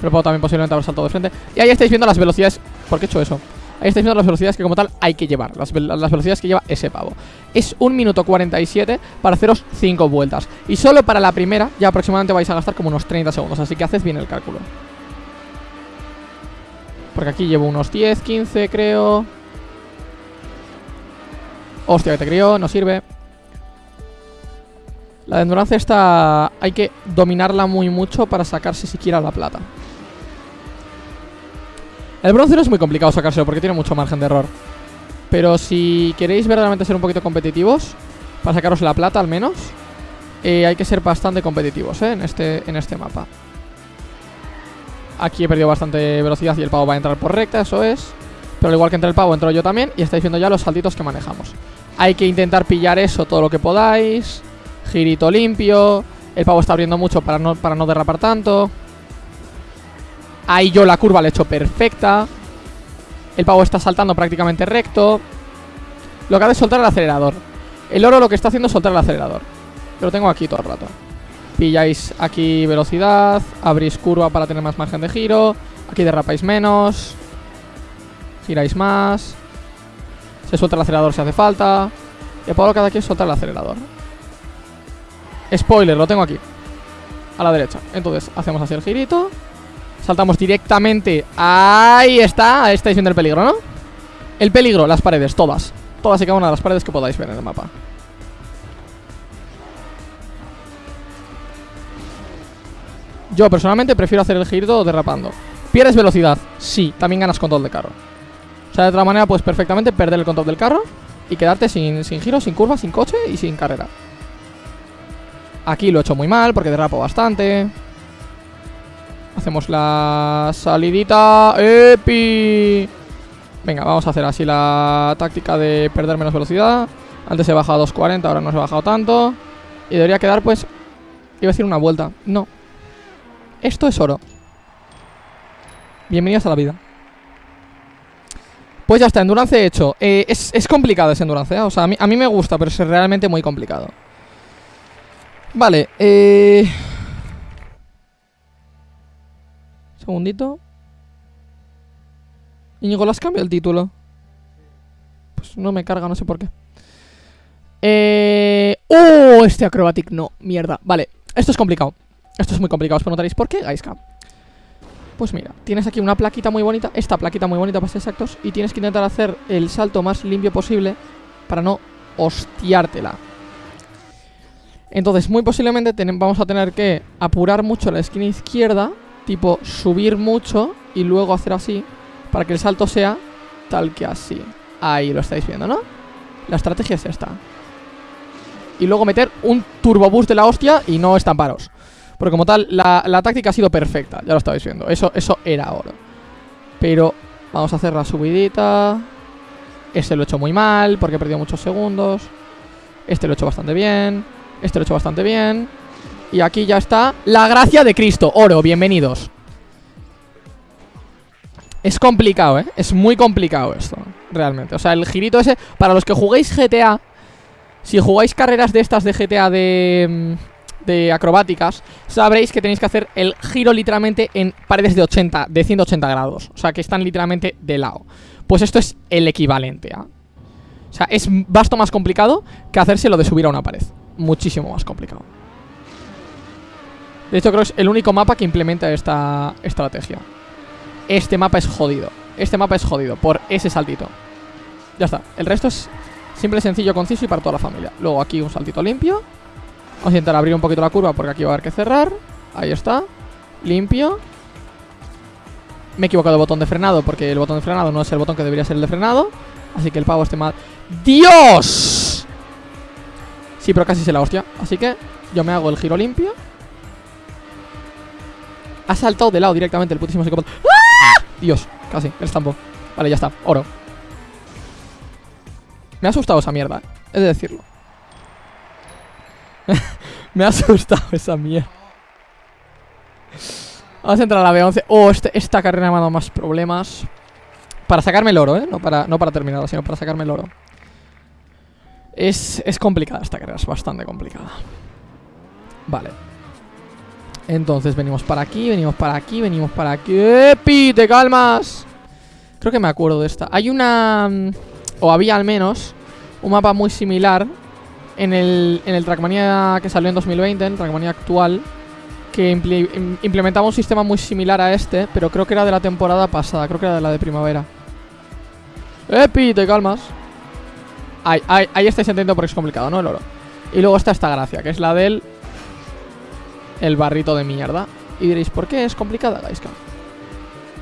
Pero puedo también posiblemente haber saltado de frente. Y ahí estáis viendo las velocidades. ¿Por qué he hecho eso? Ahí estáis viendo las velocidades que como tal hay que llevar Las, vel- las velocidades que lleva ese pavo Es un minuto 47 para haceros 5 vueltas Y solo para la primera ya aproximadamente vais a gastar como unos 30 segundos Así que haced bien el cálculo Porque aquí llevo unos 10, 15 creo Hostia que te crió, no sirve La de endurance esta hay que dominarla muy mucho para sacarse siquiera la plata el bronce no es muy complicado sacárselo porque tiene mucho margen de error. Pero si queréis verdaderamente ser un poquito competitivos, para sacaros la plata al menos, eh, hay que ser bastante competitivos ¿eh? en, este, en este mapa. Aquí he perdido bastante velocidad y el pavo va a entrar por recta, eso es. Pero al igual que entra el pavo, entro yo también y estáis viendo ya los saltitos que manejamos. Hay que intentar pillar eso todo lo que podáis. Girito limpio. El pavo está abriendo mucho para no, para no derrapar tanto. Ahí yo la curva la he hecho perfecta. El pavo está saltando prácticamente recto. Lo que hace es soltar el acelerador. El oro lo que está haciendo es soltar el acelerador. Lo tengo aquí todo el rato. Pilláis aquí velocidad. Abrís curva para tener más margen de giro. Aquí derrapáis menos. Giráis más. Se suelta el acelerador si hace falta. Y el pavo lo que hace aquí es soltar el acelerador. Spoiler, lo tengo aquí. A la derecha. Entonces hacemos así el girito. Saltamos directamente Ahí está, estáis viendo el peligro, ¿no? El peligro, las paredes, todas Todas y cada una de las paredes que podáis ver en el mapa Yo personalmente prefiero hacer el giro derrapando ¿Pierdes velocidad? Sí, también ganas control de carro sea, de otra manera puedes perfectamente perder el control del carro Y quedarte sin, sin giro, sin curva, sin coche y sin carrera. Aquí lo he hecho muy mal porque derrapo bastante. Hacemos la salidita ¡Epi! Venga, vamos a hacer así la táctica de perder menos velocidad. Antes he bajado a 2.40, ahora no se ha bajado tanto. Y debería quedar pues Iba a decir una vuelta, no. Esto es oro. Bienvenidos a la vida Pues ya está, endurance hecho eh, es, es complicado ese endurance, ¿eh? O sea, a mí, a mí me gusta, pero es realmente muy complicado Vale, eh... Segundito. Íñigo, ¿le has cambiado el título? Pues no me carga, no sé por qué. Eh... ¡Oh! Este acrobatic no, mierda. Vale, esto es complicado. Esto es muy complicado, os preguntaréis ¿por qué, Gaiska? Pues mira, tienes aquí una plaquita muy bonita, esta plaquita muy bonita para ser exactos, y tienes que intentar hacer el salto más limpio posible para no hostiártela. Entonces, muy posiblemente vamos a tener que apurar mucho la esquina izquierda Tipo, subir mucho y luego hacer así Para que el salto sea tal que así Ahí lo estáis viendo, ¿no? La estrategia es esta Y luego meter un turbo boost de la hostia y no estamparos Porque como tal, la, la táctica ha sido perfecta Ya lo estabais viendo, eso, eso era oro. Pero vamos a hacer la subidita. Este lo he hecho muy mal Porque he perdido muchos segundos. Este lo he hecho bastante bien. Este lo he hecho bastante bien. Y aquí ya está La gracia de Cristo, oro, bienvenidos. Es complicado, ¿eh? Es muy complicado esto Realmente, o sea, el girito ese Para los que juguéis GTA Si jugáis carreras de estas de GTA de... De acrobáticas Sabréis que tenéis que hacer el giro literalmente En paredes de 80, de 180 grados O sea, que están literalmente de lado Pues esto es el equivalente a O sea, es basto más complicado Que hacerse lo de subir a una pared Muchísimo más complicado de hecho, creo que es el único mapa que implementa esta estrategia. Este mapa es jodido. Este mapa es jodido por ese saltito. Ya está. El resto es simple, sencillo, conciso y para toda la familia. Luego aquí un saltito limpio. Vamos a intentar abrir un poquito la curva porque aquí va a haber que cerrar. Ahí está. Limpio. Me he equivocado de botón de frenado porque el botón de frenado no es el botón que debería ser el de frenado. Así que el pavo esté mal. ¡Dios! Sí, pero casi se la hostia. Así que yo me hago el giro limpio. Ha saltado de lado directamente el putísimo psicópata. ¡Ah! Dios, casi, el estampo. Vale, ya está, oro. Me ha asustado esa mierda, he de decirlo. *laughs* me ha asustado esa mierda. Vamos a entrar a la B11. Oh, este, esta carrera me ha dado más problemas. Para sacarme el oro, ¿eh? No para, no para terminarlo, sino para sacarme el oro. Es, es complicada esta carrera, es bastante complicada. Vale. Entonces venimos para aquí, venimos para aquí, venimos para aquí. ¡Epi! ¡Te calmas! Creo que me acuerdo de esta. Hay una... Mm, o había al menos un mapa muy similar en el, en el Trackmania que salió en 2020, en Trackmania actual, que implementaba un sistema muy similar a este, pero creo que era de la temporada pasada, creo que era de la de primavera. ¡Epi! ¡Te calmas! Ahí, ahí, ahí estáis entendiendo porque es complicado, ¿no? El oro. Y luego está esta gracia, que es la del... El barrito de mierda. Y diréis, ¿por qué es complicada, Gaiska?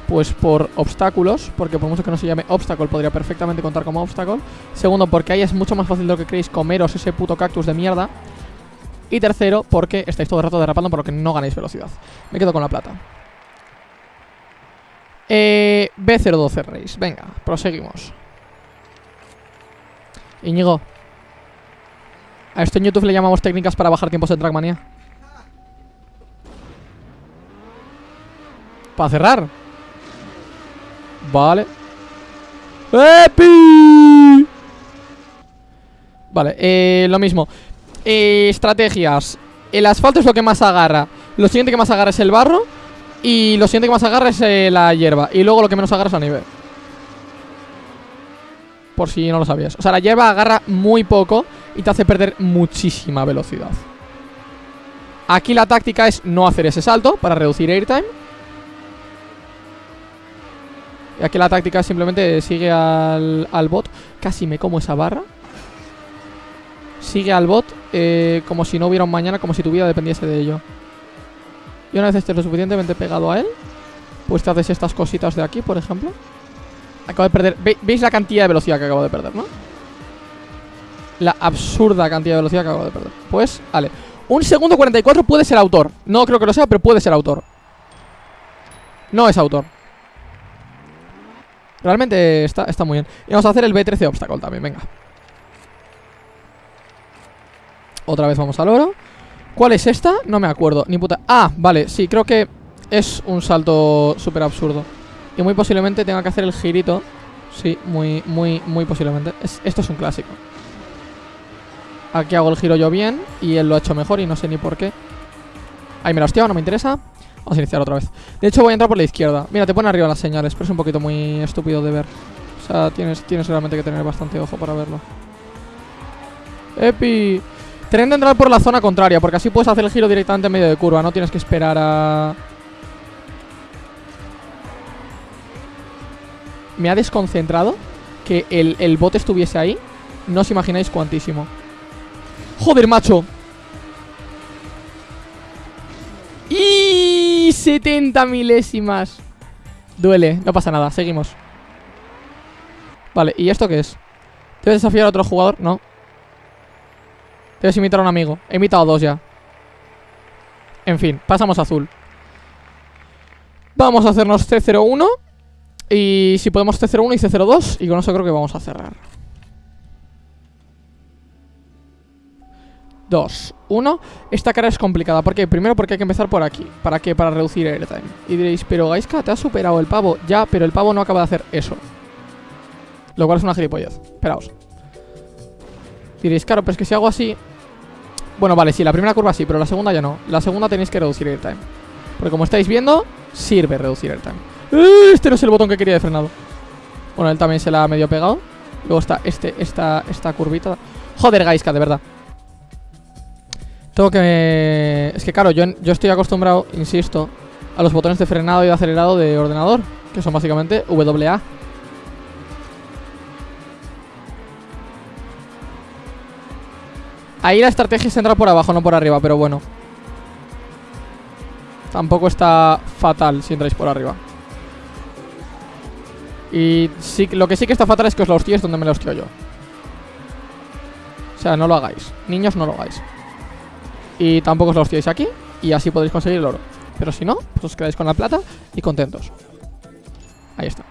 Pues por obstáculos, porque por mucho que no se llame obstáculo, podría perfectamente contar como obstáculo. Segundo, porque ahí es mucho más fácil de lo que creéis comeros ese puto cactus de mierda. Y tercero, porque estáis todo el rato derrapando por lo que no ganáis velocidad. Me quedo con la plata. Eh, B012 Race. Venga, proseguimos. Íñigo. A esto en YouTube le llamamos técnicas para bajar tiempos de Trackmania. Para cerrar. Vale. ¡Epi! Vale, eh, lo mismo. Eh, estrategias. El asfalto es lo que más agarra. Lo siguiente que más agarra es el barro. Y lo siguiente que más agarra es eh, la hierba. Y luego lo que menos agarra es la nieve. Por si no lo sabías. O sea, la hierba agarra muy poco y te hace perder muchísima velocidad. Aquí la táctica es no hacer ese salto para reducir airtime. Aquí la táctica simplemente sigue al, al bot. Casi me como esa barra. Sigue al bot eh, como si no hubiera un mañana, como si tu vida dependiese de ello. Y una vez estés lo suficientemente pegado a él, pues te haces estas cositas de aquí, por ejemplo. Acabo de perder... ¿Veis la cantidad de velocidad que acabo de perder, no? La absurda cantidad de velocidad que acabo de perder. Pues, vale. Un segundo 44 puede ser autor. No creo que lo sea, pero puede ser autor. No es autor. Realmente está, está muy bien. Y vamos a hacer el B13 obstacle también, venga. Otra vez vamos al oro. ¿Cuál es esta? No me acuerdo, ni puta. Ah, vale, sí, creo que es un salto súper absurdo. Y muy posiblemente tenga que hacer el girito. Sí, muy, muy, muy posiblemente. Esto es un clásico. Aquí hago el giro yo bien Y él lo ha hecho mejor y no sé ni por qué. Ahí me la hostia, no me interesa Vamos a iniciar otra vez. De hecho voy a entrar por la izquierda. Mira, te pone arriba las señales Pero es un poquito muy estúpido de ver. O sea, tienes, tienes realmente que tener bastante ojo para verlo. Epi. Tren de entrar por la zona contraria Porque así puedes hacer el giro directamente en medio de curva. No tienes que esperar a... Me ha desconcentrado Que el, el bote estuviese ahí. No os imagináis cuantísimo. Joder, macho Y 70 milésimas. Duele, no pasa nada, seguimos. Vale, ¿y esto qué es? ¿Debes desafiar a otro jugador? No. Debes imitar a un amigo. He imitado a dos ya. En fin, pasamos a azul. Vamos a hacernos C01 Y si podemos C01 y C02 Y con eso creo que vamos a cerrar 2, 1 Esta cara es complicada. ¿Por qué? Primero porque hay que empezar por aquí. ¿Para qué? Para reducir airtime Y diréis, pero Gaiska, te ha superado el pavo Ya, pero el pavo no acaba de hacer eso. Lo cual es una gilipollez. Esperaos. Diréis, claro, pero es que si hago así bueno, vale, sí, la primera curva sí, pero la segunda ya no. La segunda tenéis que reducir el time. Porque como estáis viendo, sirve reducir el time. ¡Eh! Este no es el botón que quería de frenado. Bueno, él también se la ha medio pegado. Luego está este, esta, esta curvita. Joder, Gaiska, de verdad Tengo que... Es que claro, yo, yo estoy acostumbrado, insisto A los botones de frenado y de acelerado de ordenador Que son básicamente WA Ahí la estrategia es entrar por abajo, no por arriba, pero bueno Tampoco está fatal si entráis por arriba Y sí, lo que sí que está fatal es que os lo hostiéis donde me lo hostio yo. O sea, no lo hagáis. Niños, no lo hagáis. Y tampoco os lo hostiéis aquí. Y así podéis conseguir el oro. Pero si no, pues os quedáis con la plata y contentos. Ahí está.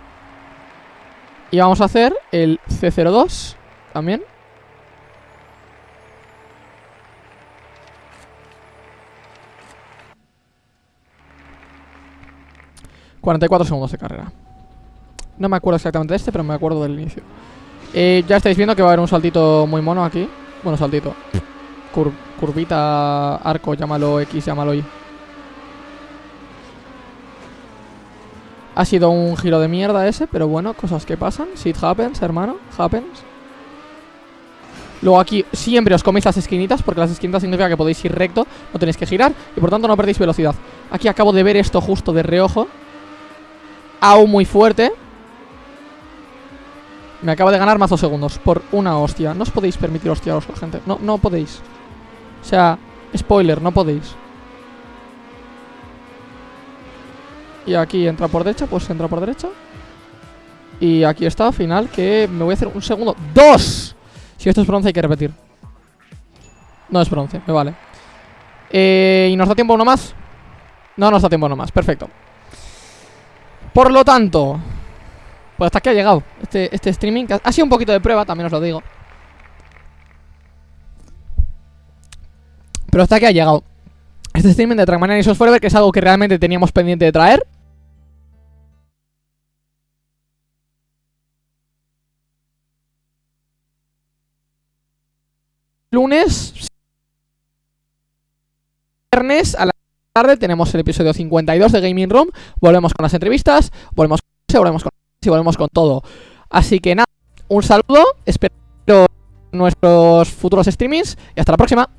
Y vamos a hacer el C02 también. ...44 segundos de carrera... No me acuerdo exactamente de este, pero me acuerdo del inicio eh, Ya estáis viendo que va a haber un saltito muy mono aquí Bueno, saltito Curvita, arco, llámalo X, llámalo Y. Ha sido un giro de mierda ese, pero bueno, cosas que pasan. Shit happens, hermano, happens. Luego aquí siempre os coméis las esquinitas Porque las esquinitas significa que podéis ir recto No tenéis que girar y por tanto no perdéis velocidad. Aquí acabo de ver esto justo de reojo. Aún muy fuerte. Me acabo de ganar más dos segundos Por una hostia. No os podéis permitir hostiaros, gente. No, no podéis O sea, spoiler, no podéis. Y aquí entra por derecha, pues entra por derecha. Y aquí está, final Que me voy a hacer un segundo. ¡Dos! Si esto es bronce hay que repetir. No es bronce, me vale. Eh, ¿Y nos da tiempo uno más? No nos da tiempo uno más, perfecto. Por lo tanto Pues hasta aquí ha llegado este, este streaming Ha sido un poquito de prueba, también os lo digo Pero hasta aquí ha llegado. Este streaming de Trackmania y Forever Que es algo que realmente teníamos pendiente de traer. Lunes viernes a la tarde tenemos el episodio 52 de Gaming Room. Volvemos con las entrevistas volvemos con volvemos con y volvemos con todo. Así que nada un saludo espero nuestros futuros streamings y hasta la próxima